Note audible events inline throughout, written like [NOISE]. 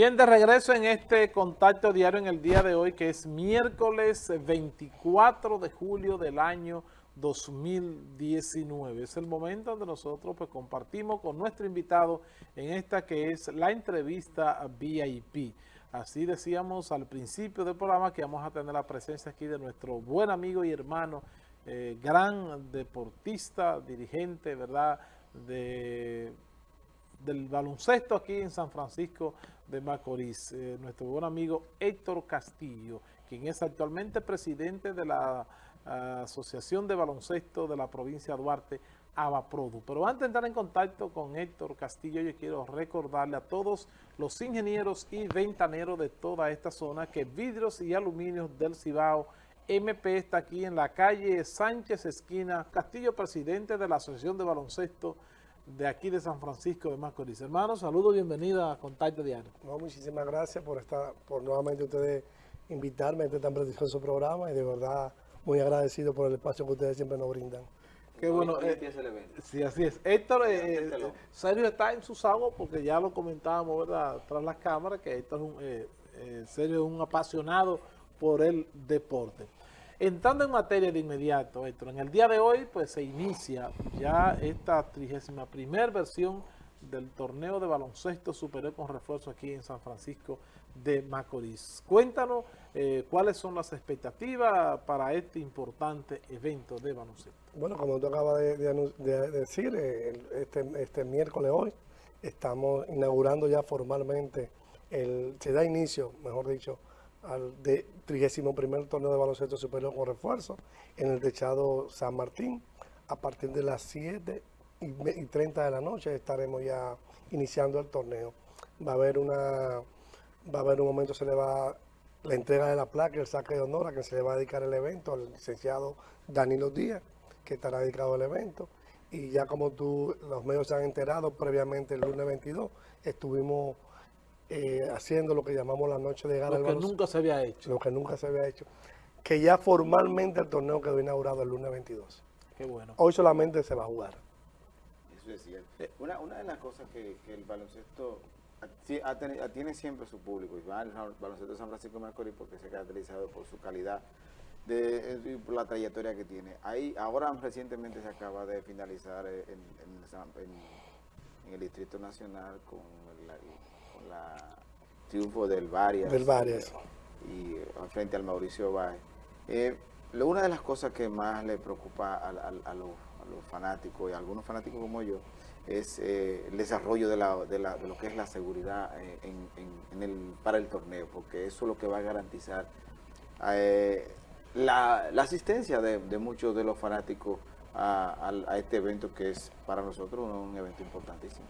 Bien, de regreso en este contacto diario en el día de hoy, que es miércoles 24 de julio del año 2019. Es el momento donde nosotros pues, compartimos con nuestro invitado en esta que es la entrevista VIP. Así decíamos al principio del programa que vamos a tener la presencia aquí de nuestro buen amigo y hermano, eh, gran deportista, dirigente, ¿verdad?, de del baloncesto aquí en San Francisco de Macorís, eh, nuestro buen amigo Héctor Castillo, quien es actualmente presidente de la ah, Asociación de Baloncesto de la provincia de Duarte, Abaprodu. Pero antes de entrar en contacto con Héctor Castillo, yo quiero recordarle a todos los ingenieros y ventaneros de toda esta zona que Vidrios y Aluminios del Cibao MP está aquí en la calle Sánchez Esquina, Castillo, presidente de la Asociación de Baloncesto de aquí de San Francisco de Macorís. Hermanos, saludos, bienvenida a Contacto Diario. No, muchísimas gracias por estar, por nuevamente ustedes invitarme a este tan prestigioso programa y de verdad muy agradecido por el espacio que ustedes siempre nos brindan. Qué bueno. Eh, sí, así es. Héctor, eh, eh, Sergio está en sus aguas porque ya lo comentábamos, ¿verdad? Tras las cámaras, que Héctor es un, eh, Sergio es un apasionado por el deporte. Entrando en materia de inmediato, Héctor, en el día de hoy pues se inicia ya esta 31 primera versión del torneo de baloncesto superior con refuerzo aquí en San Francisco de Macorís. Cuéntanos eh, cuáles son las expectativas para este importante evento de baloncesto. Bueno, como tú acabas de, decir, eh, este, este, miércoles hoy estamos inaugurando ya formalmente, el, se da inicio, mejor dicho, al de 31 torneo de baloncesto superior con refuerzo en el techado San Martín. A partir de las 7 y 30 de la noche estaremos ya iniciando el torneo. Va a haber una va a haber un momento, se le va la entrega de la placa, el saque de honor a que se le va a dedicar el evento al licenciado Danilo Díaz, que estará dedicado al evento. Y ya como tú, los medios se han enterado previamente el lunes 22, estuvimos eh, haciendo lo que llamamos la noche de gala. Lo que nunca se había hecho. Lo que nunca se había hecho. Que ya formalmente el torneo quedó inaugurado el lunes 22. Qué bueno. Hoy solamente se va a jugar. Eso es cierto. Eh. Una, una de las cosas que, el baloncesto tiene siempre su público, y va el baloncesto de San Francisco de Macorís porque se ha caracterizado por su calidad de, y por la trayectoria que tiene. Ahí, ahora recientemente se acaba de finalizar en, en el Distrito Nacional con la, la triunfo del Varias. Del Varias. Y, eh, frente al Mauricio Valle. Eh, una de las cosas que más le preocupa a, los, fanáticos y a algunos fanáticos como yo es eh, el desarrollo de, lo que es la seguridad en, el, para el torneo, porque eso es lo que va a garantizar la, asistencia de, muchos de los fanáticos a, este evento que es para nosotros un evento importantísimo.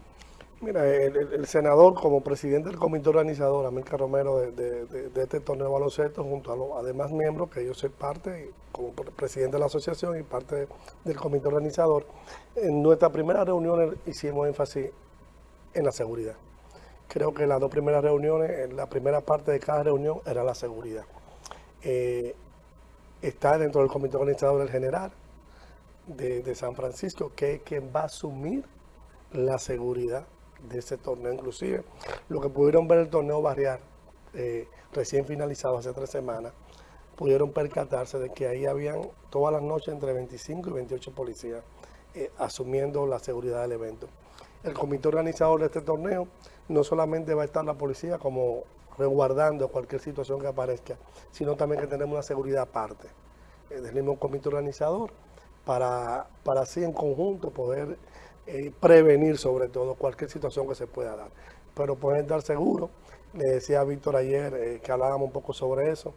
Mira, el, senador como presidente del comité organizador, América Romero, de, este torneo de baloncesto, junto a los además miembros, que yo soy parte, como presidente de la asociación y parte del comité organizador, en nuestra primera reunión hicimos énfasis en la seguridad. Creo que las dos primeras reuniones, la primera parte de cada reunión era la seguridad. Eh, está dentro del comité organizador el general de San Francisco, que es quien va a asumir la seguridad de ese torneo. Inclusive, lo que pudieron ver el torneo barrial, eh, recién finalizado hace tres semanas, pudieron percatarse de que ahí habían todas las noches entre 25 y 28 policías eh, asumiendo la seguridad del evento. El comité organizador de este torneo no solamente va a estar la policía como resguardando cualquier situación que aparezca, sino también que tenemos una seguridad aparte eh, del mismo comité organizador para, para así en conjunto poder eh, prevenir sobre todo cualquier situación que se pueda dar. Pero pueden estar seguros, le decía Víctor ayer eh, que hablábamos un poco sobre eso,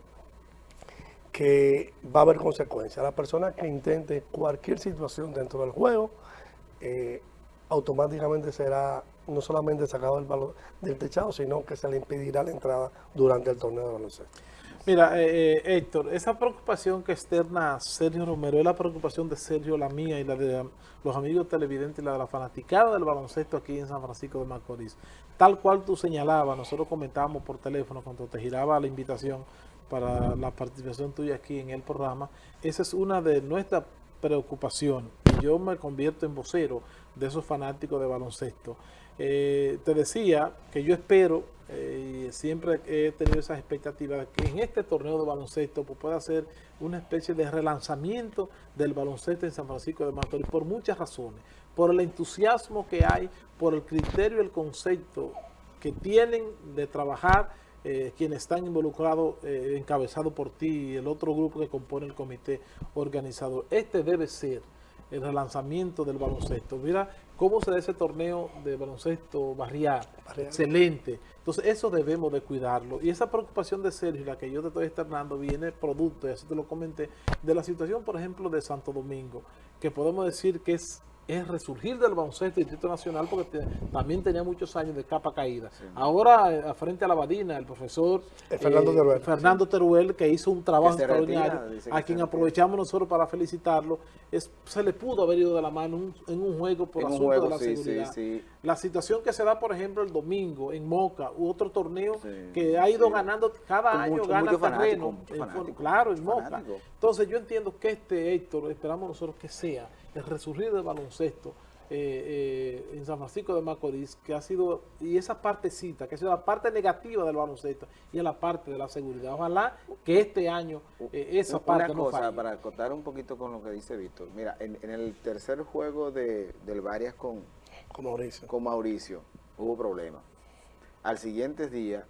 que va a haber consecuencias. La persona que intente cualquier situación dentro del juego, eh, automáticamente será no solamente sacado del, del techado, sino que se le impedirá la entrada durante el torneo de baloncesto. Mira, eh, eh, Héctor, esa preocupación que externa Sergio Romero es la preocupación de Sergio, la mía y la de los amigos televidentes y la de la fanaticada del baloncesto aquí en San Francisco de Macorís. Tal cual tú señalabas, nosotros comentábamos por teléfono cuando te giraba la invitación para la participación tuya aquí en el programa, esa es una de nuestras preocupaciones. Yo me convierto en vocero de esos fanáticos de baloncesto. Eh, te decía que yo espero, eh, siempre he tenido esas expectativas, que en este torneo de baloncesto pues, pueda ser una especie de relanzamiento del baloncesto en San Francisco de Macorís por muchas razones. Por el entusiasmo que hay, por el criterio y el concepto que tienen de trabajar eh, quienes están involucrados, eh, encabezado por ti y el otro grupo que compone el comité organizador. Este debe ser el relanzamiento del baloncesto. Mira cómo se da ese torneo de baloncesto barrial, excelente. Entonces eso debemos de cuidarlo. Y esa preocupación de Sergio, la que yo te estoy externando, viene producto, y así te lo comenté, de la situación, por ejemplo, de Santo Domingo, que podemos decir que es es resurgir del baloncesto Distrito Nacional porque también tenía muchos años de capa caída. Ahora, eh, frente a la Badina, el profesor eh, Fernando, Teruel. que hizo un trabajo extraordinario, a quien aprovechamos nosotros para felicitarlo, es, se le pudo haber ido de la mano en un juego por asunto de la seguridad. La situación que se da, por ejemplo, el domingo en Moca, u otro torneo que ha ido ganando, cada año gana terreno, claro, en Moca. Entonces yo entiendo que este Héctor, esperamos nosotros que sea el resurgir del baloncesto eh, eh, en San Francisco de Macorís, que ha sido, y esa partecita, que ha sido la parte negativa del baloncesto y la parte de la seguridad. Ojalá que este año eh, esa parte cosa, para acotar un poquito con lo que dice Víctor. Mira, en, el tercer juego de, del Varias con, con, Mauricio. con Mauricio hubo problemas. Al siguiente día,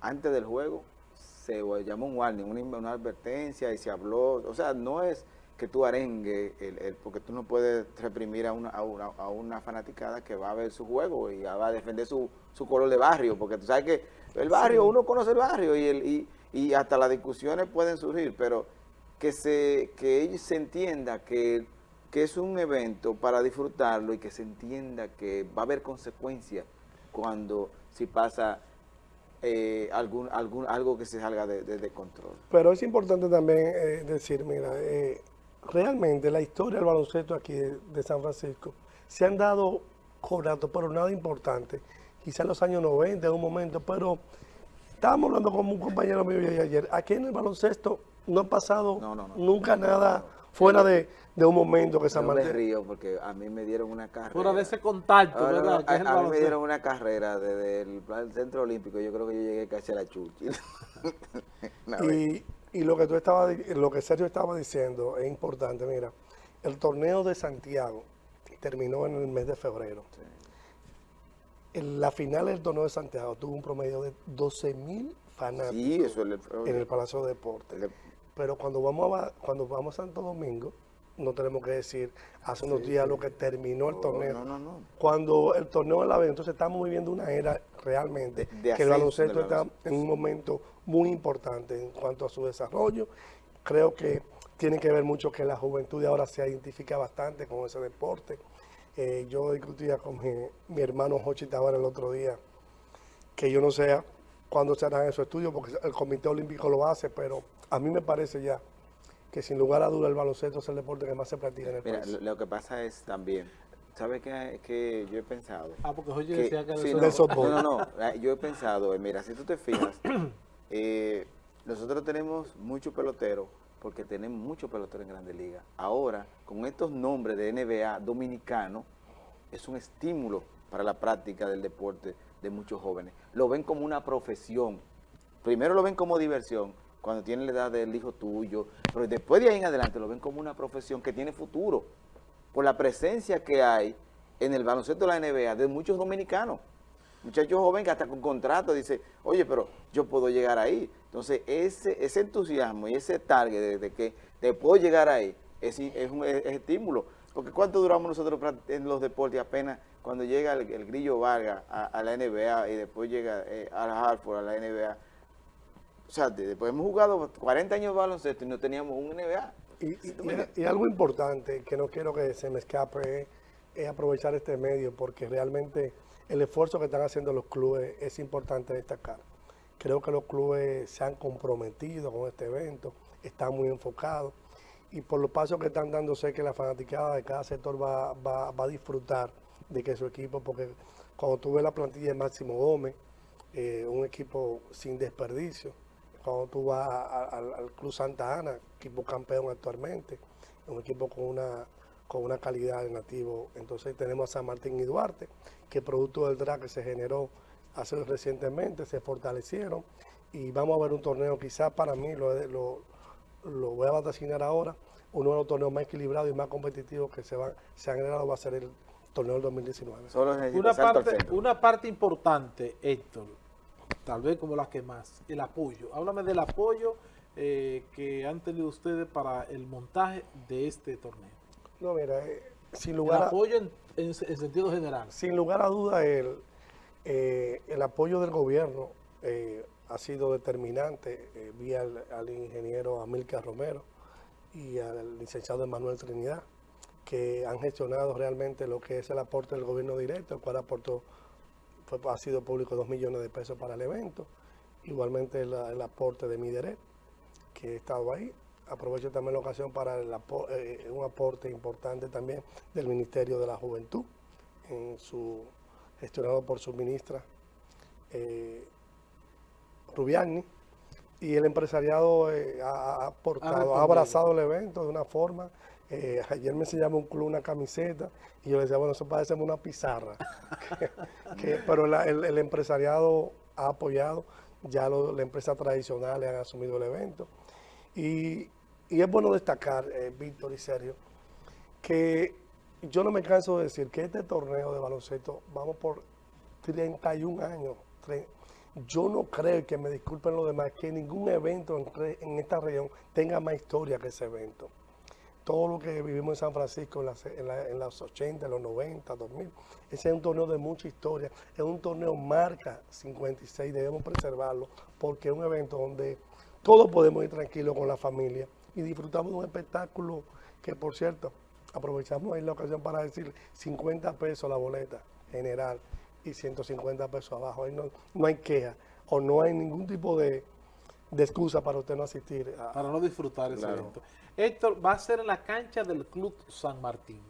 antes del juego, se llamó un warning, una, una advertencia y se habló, o sea, no es que tú arengue, el, porque tú no puedes reprimir a una, a, una, fanaticada que va a ver su juego y va a defender su, su color de barrio, porque tú sabes que el barrio, uno conoce el barrio y, el, y, y, hasta las discusiones pueden surgir, pero que se que se entienda que, que es un evento para disfrutarlo y que se entienda que va a haber consecuencias cuando si pasa eh, algún, algún, algo que se salga de, control. Pero es importante también eh, decir, mira, eh, realmente la historia del baloncesto aquí de, San Francisco se han dado conatos, pero nada importante. Quizá en los años 90, en un momento, pero estábamos hablando con un compañero mío ayer. Aquí en el baloncesto no ha pasado nunca nada fuera de, un momento que Martín... me río porque a mí me dieron una carrera. Fuera de ese contacto, ¿verdad? a, mí me dieron una carrera desde el, Centro Olímpico. Yo creo que yo llegué casi a la chuchi. [LAUGHS] y, y lo que tú estabas, lo que Sergio estaba diciendo es importante. Mira, el torneo de Santiago terminó en el mes de febrero. En la final del torneo de Santiago tuvo un promedio de 12 mil fanáticos en el Palacio de Deportes. Pero cuando vamos a, cuando vamos a Santo Domingo, no tenemos que decir hace unos días lo que terminó el torneo. No, no, Cuando el torneo de la vez, entonces estamos viviendo una era realmente que el baloncesto está en un momento muy importante en cuanto a su desarrollo. Creo que tiene que ver mucho que la juventud de ahora se identifica bastante con ese deporte. Eh, yo discutía con mi, hermano Jochi Tavares el otro día, que yo no sé cuándo se harán esos estudios, porque el Comité Olímpico lo hace, pero a mí me parece ya que sin lugar a duda el baloncesto es el deporte que más se practica en el Mira, Lo que pasa es también, ¿sabes qué, que yo he pensado? Ah, porque hoy decía que sí, no, no, no, no, yo he pensado, mira, si tú te fijas, [CLEARS THROAT] eh, nosotros tenemos muchos peloteros, porque tenemos muchos peloteros en Grandes Ligas. Ahora, con estos nombres de NBA dominicano, es un estímulo para la práctica del deporte de muchos jóvenes. Lo ven como una profesión. Primero lo ven como diversión, cuando tienen la edad del hijo tuyo, pero después de ahí en adelante lo ven como una profesión que tiene futuro, por la presencia que hay en el baloncesto de la NBA de muchos dominicanos, muchachos jóvenes que hasta con contrato dicen, oye, pero yo puedo llegar ahí. Entonces, ese, ese entusiasmo y ese target de, que te puedo llegar ahí es, un estímulo. Porque ¿cuánto duramos nosotros en los deportes apenas cuando llega el, Grillo Vargas a, la NBA y después llega eh, al Hartford a la NBA? O sea, después hemos jugado 40 años de baloncesto y no teníamos un NBA. Y, algo importante que no quiero que se me escape es, aprovechar este medio porque realmente el esfuerzo que están haciendo los clubes es importante destacar. Creo que los clubes se han comprometido con este evento, están muy enfocados y por los pasos que están dando sé que la fanaticada de cada sector va, va, va a disfrutar de que su equipo, porque cuando tuve la plantilla de Máximo Gómez, eh, un equipo sin desperdicio, cuando tú vas al Club Santa Ana, equipo campeón actualmente, un equipo con una, con una calidad de nativo. Entonces tenemos a San Martín y Duarte, que producto del drag que se generó hace recientemente, se fortalecieron y vamos a ver un torneo quizás para mí, lo, lo, lo voy a vaticinar ahora, uno de los torneos más equilibrados y más competitivos que se, van, se han generado va a ser el torneo del 2019. una, parte, una parte importante, Héctor, tal vez como la que más, el apoyo. Háblame del apoyo eh, que han tenido ustedes para el montaje de este torneo. No, mira, eh, sin lugar el apoyo en, sentido general. Sin lugar a duda, el, eh, el apoyo del gobierno ha sido determinante vía al, ingeniero Amilcar Romero y al licenciado Emanuel Trinidad, que han gestionado realmente lo que es el aporte del gobierno directo, el cual aportó, fue, ha sido público dos millones de pesos para el evento, igualmente el, aporte de Mideret, que he estado ahí. Aprovecho también la ocasión para eh, un aporte importante también del Ministerio de la Juventud, en su, gestionado por su ministra eh, Rubiani, y el empresariado eh, ha, aportado, ha, abrazado el evento de una forma. Eh, ayer me enseñaba un club una camiseta y yo le decía, bueno, eso parece una pizarra. [LAUGHS] pero el, empresariado ha apoyado, ya las empresas tradicionales han asumido el evento. Y, es bueno destacar, eh, Víctor y Sergio, que yo no me canso de decir que este torneo de baloncesto, vamos por 31 años, yo no creo, que me disculpen los demás, que ningún evento en, esta región tenga más historia que ese evento. Todo lo que vivimos en San Francisco en, en, los 80, en los 90, 2000, ese es un torneo de mucha historia. Es un torneo marca 56, debemos preservarlo, porque es un evento donde todos podemos ir tranquilos con la familia y disfrutamos de un espectáculo que, por cierto, aprovechamos ahí la ocasión para decir 50 pesos la boleta general y 150 pesos abajo. Ahí no, no hay queja o no hay ningún tipo de, excusa para usted no asistir. para no disfrutar ese evento. Héctor, va a ser en la cancha del Club San Martín.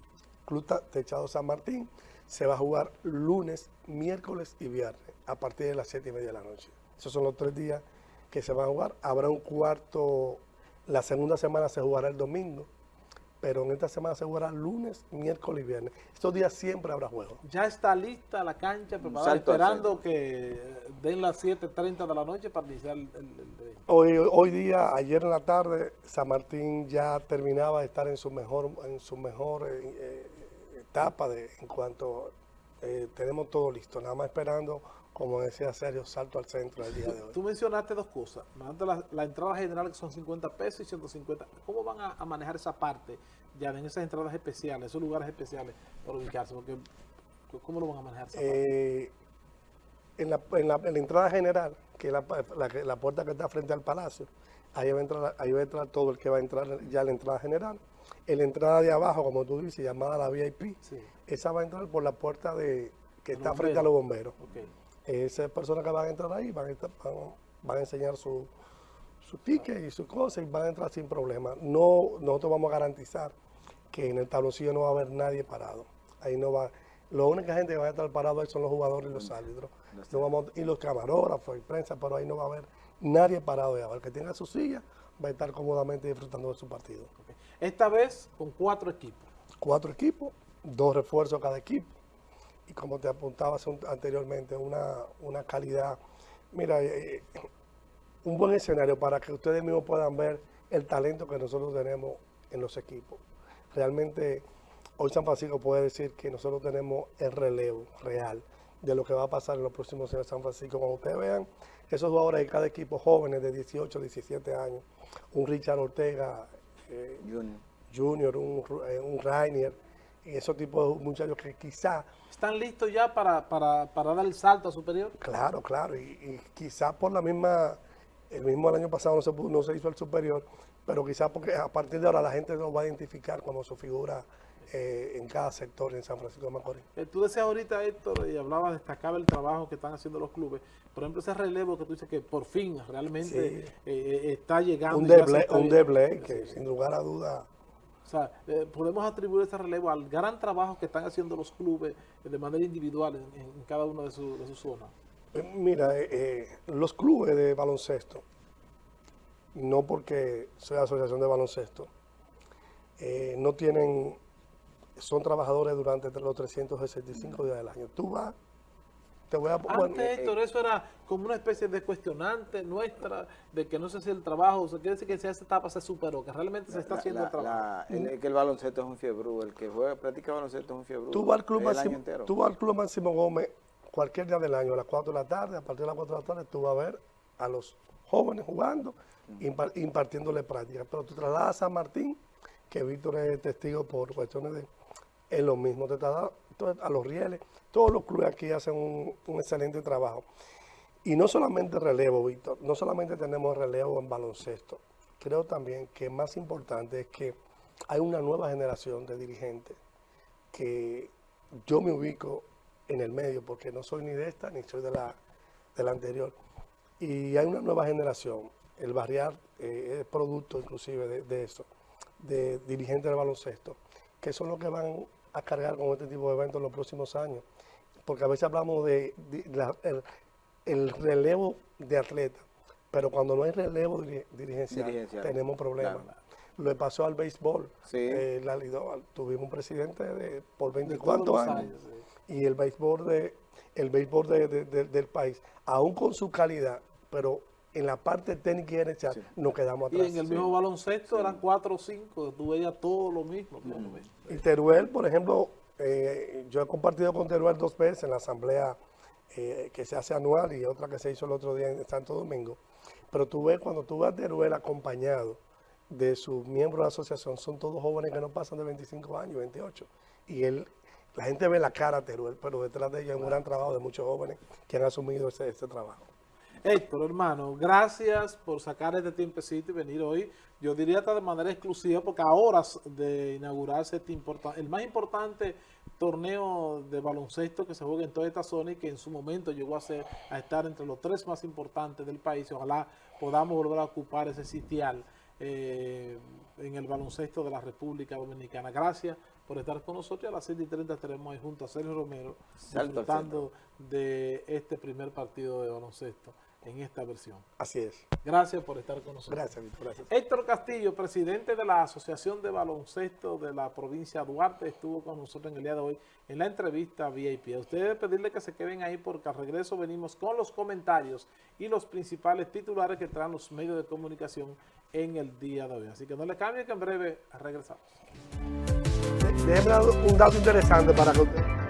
Club Techado San Martín se va a jugar lunes, miércoles y viernes a partir de las 7 y media de la noche. Esos son los tres días que se van a jugar. Habrá un cuarto, la segunda semana se jugará el domingo pero en esta semana se jugará lunes, miércoles y viernes. Estos días siempre habrá juego. Ya está lista la cancha preparada, esperando que den las 7.30 de la noche para iniciar el, Hoy, hoy día, ayer en la tarde, San Martín ya terminaba de estar en su mejor, en su mejor eh, eh, etapa de, en cuanto eh, tenemos todo listo, nada más esperando como decía Sergio, salto al centro del día de hoy. Tú mencionaste dos cosas. La, la, entrada general que son 50 pesos y 150. ¿Cómo van a, manejar esa parte ya en esas entradas especiales, esos lugares especiales para ubicarse? Porque, ¿Cómo lo van a manejar? Eh, en, la, en, la, entrada general, que es la, puerta que está frente al palacio, ahí va, a entrar, ahí va a entrar todo el que va a entrar ya en la entrada general. En la entrada de abajo, como tú dices, llamada la VIP, esa va a entrar por la puerta de que está frente a los bomberos esas personas que van a entrar ahí van a, van, a enseñar su, su ticket y su cosa y van a entrar sin problema. No, nosotros vamos a garantizar que en el tabloncillo no va a haber nadie parado. Ahí no va, la única gente que va a estar parado ahí son los jugadores y los árbitros. vamos, y los camarógrafos y prensa, pero ahí no va a haber nadie parado ya. El que tenga su silla va a estar cómodamente disfrutando de su partido. Esta vez con cuatro equipos. Cuatro equipos, dos refuerzos cada equipo y como te apuntabas anteriormente, una, calidad, mira, eh, un buen escenario para que ustedes mismos puedan ver el talento que nosotros tenemos en los equipos. Realmente, hoy San Francisco puede decir que nosotros tenemos el relevo real de lo que va a pasar en los próximos años en San Francisco. Cuando ustedes vean esos jugadores de cada equipo jóvenes de 18, 17 años, un Richard Ortega eh, Junior. un, eh, un Rainier, esos tipos de muchachos que quizá... ¿Están listos ya para, para, para dar el salto a superior? Claro, claro, y, y quizá por la misma, el mismo año pasado no se, no se hizo el superior, pero quizá porque a partir de ahora la gente lo va a identificar como su figura eh, en cada sector en San Francisco de Macorís. Eh, tú decías ahorita, Héctor, y hablabas, destacaba el trabajo que están haciendo los clubes. Por ejemplo, ese relevo que tú dices que por fin realmente eh, está llegando. Un deble, un deble que sin lugar a duda o sea, eh, podemos atribuir ese relevo al gran trabajo que están haciendo los clubes de manera individual en, cada una de, sus zonas. Eh, mira, eh, los clubes de baloncesto, no porque soy asociación de baloncesto, no tienen son trabajadores durante los 365 días del año. Tú vas, te voy a... bueno, Antes, Héctor, eso era como una especie de cuestionante nuestra de que no se hacía el trabajo. O sea, quiere decir que esa etapa se superó, que realmente se está La- haciendo la- el trabajo. la- el, que el baloncesto es un fiebrú, el que juega, practica baloncesto es un fiebrú. Tú vas al Club Máximo, entero. tú vas al Club Máximo Gómez cualquier día del año, a las 4 de la tarde, a partir de las 4 de la tarde, tú vas a ver a los jóvenes jugando, impar- impartiéndole práctica. Pero tú trasladas a San Martín, que Víctor es testigo por cuestiones de... Es lo mismo, te trasladas a los rieles. Todos los clubes aquí hacen un, un excelente trabajo. Y no solamente relevo, Víctor, no solamente tenemos relevo en baloncesto, creo también que más importante es que hay una nueva generación de dirigentes que yo me ubico en el medio porque no soy ni de esta ni soy de la, de la anterior. Y hay una nueva generación, el barrial eh, es producto inclusive de, de eso, de dirigentes de baloncesto, que son los que van a cargar con este tipo de eventos en los próximos años. Porque a veces hablamos de, de la- el, el relevo de atletas, pero cuando no hay relevo diri- dirigencial, Dirigencial. tenemos problemas. Claro. Lo pasó al béisbol. Sí. Eh, la tuvimos un presidente de, por De 24 todos los años, sí. y el béisbol, de, el béisbol de- de- de- del país, aún con su calidad, pero en la parte técnica y gerencial Sí. nos quedamos Y atrás. en el mismo baloncesto eran cuatro o cinco, tú veías todo lo mismo. todo lo mismo. Y Teruel, por ejemplo, eh, yo he compartido con Teruel dos veces en la asamblea eh, que se hace anual y otra que se hizo el otro día en Santo Domingo. Pero tú ves, cuando tú vas a Teruel acompañado de sus miembros de la asociación, son todos jóvenes que no pasan de 25 años, 28. Y él, la gente ve la cara a Teruel, pero detrás de ella hay un gran trabajo de muchos jóvenes que han asumido ese trabajo. Héctor, hermano, gracias por sacar este tiempecito y venir hoy. Yo diría hasta de manera exclusiva, porque a horas de inaugurarse este el más importante torneo de baloncesto que se juega en toda esta zona y que en su momento llegó a, ser, a estar entre los tres más importantes del país. Ojalá podamos volver a ocupar ese sitial eh, en el baloncesto de la República Dominicana. Gracias por estar con nosotros. A las 7 y 30 estaremos ahí junto a Sergio Romero Salto disfrutando de este primer partido de baloncesto en esta versión. Así es. Gracias por estar con nosotros. Gracias, Víctor. Gracias. Héctor Castillo, presidente de la Asociación de Baloncesto de la provincia de Duarte, estuvo con nosotros en el día de hoy en la entrevista VIP. A ustedes pedirle que se queden ahí porque al regreso venimos con los comentarios y los principales titulares que traen los medios de comunicación en el día de hoy. Así que no le cambie que en breve regresamos. Un dato interesante para que usted...